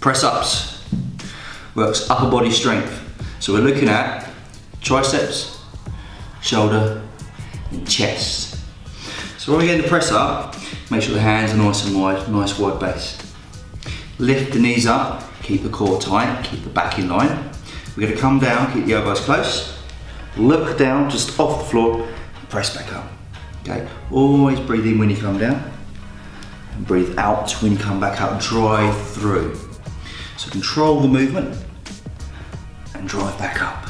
Press ups works upper body strength. So we're looking at triceps, shoulder, and chest. So when we get the press up, make sure the hands are nice and wide, nice wide base. Lift the knees up, keep the core tight, keep the back in line. We're gonna come down, keep the elbows close, look down just off the floor, press back up. Okay, always breathe in when you come down, and breathe out when you come back up, drive through. So control the movement, and drive back up.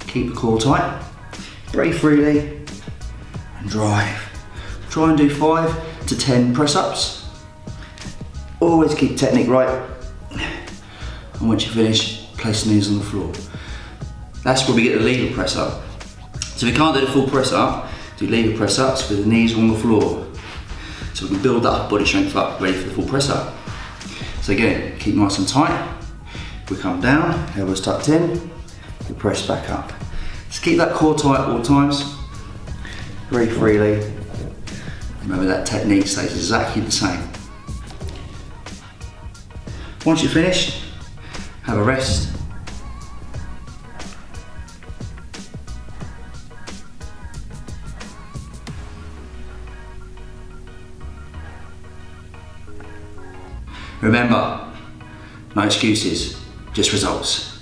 Keep the core tight, breathe freely, and drive. Try and do five to 10 press ups. Always keep technique right. And once you finish, place the knees on the floor. That's where we get the lever press up. So if you can't do the full press up, do lever press ups with the knees on the floor. So we can build that body strength up, ready for the full press up. So again, keep nice and tight. We come down, elbows tucked in, we press back up. Just keep that core tight all times. Breathe freely. Remember that technique stays exactly the same. Once you're finished, have a rest. Remember, no excuses, just results.